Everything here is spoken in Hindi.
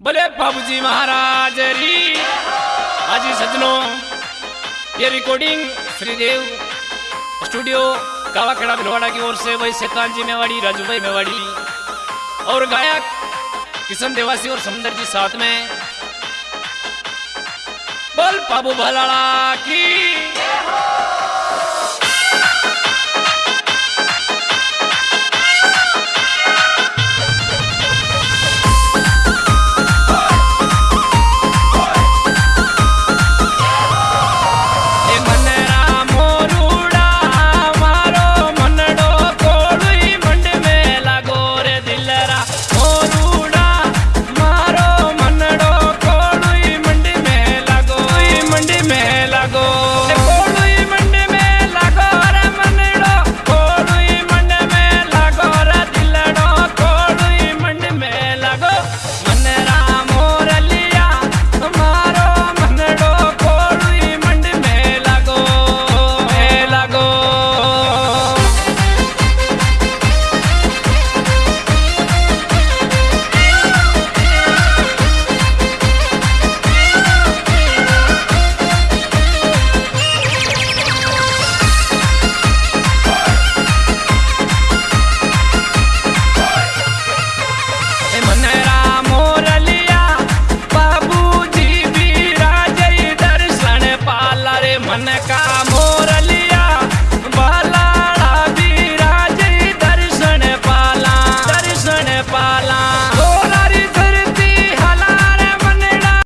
बोले बाबूजी महाराज री हाजी सजनों ये रिकॉर्डिंग श्रीदेव स्टूडियो कावाखेड़ा भिलवाड़ा की ओर से वही शैतान जी मेवाड़ी राजू भाई मेवाड़ी और गायक किशन देवासी और समंदर जी साथ में। बोल बाबू भलाड़ा की